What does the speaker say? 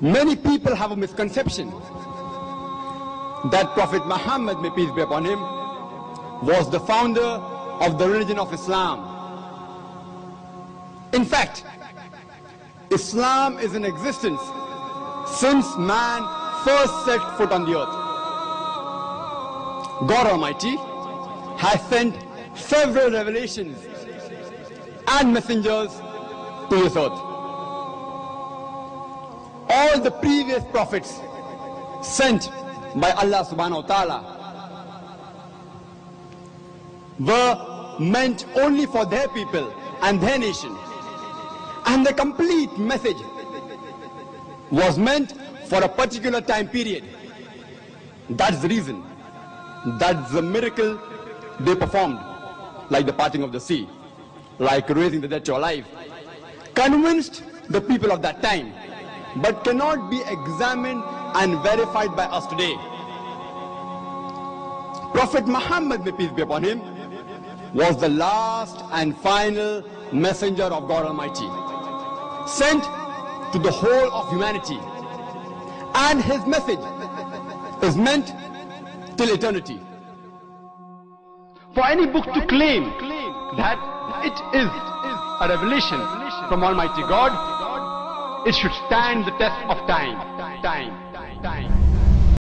Many people have a misconception that Prophet Muhammad, may peace be upon him, was the founder of the religion of Islam. In fact, Islam is in existence since man first set foot on the earth. God Almighty has sent several revelations and messengers to this earth. All the previous prophets sent by Allah subhanahu wa ta'ala were meant only for their people and their nation. And the complete message was meant for a particular time period. That's the reason. That's the miracle they performed, like the parting of the sea, like raising the dead to life, convinced the people of that time, but cannot be examined and verified by us today. Prophet Muhammad, may peace be upon him, was the last and final messenger of God Almighty, sent to the whole of humanity. And his message is meant till eternity. For any book to claim that it is a revelation from Almighty God, it should stand the test of time. Time.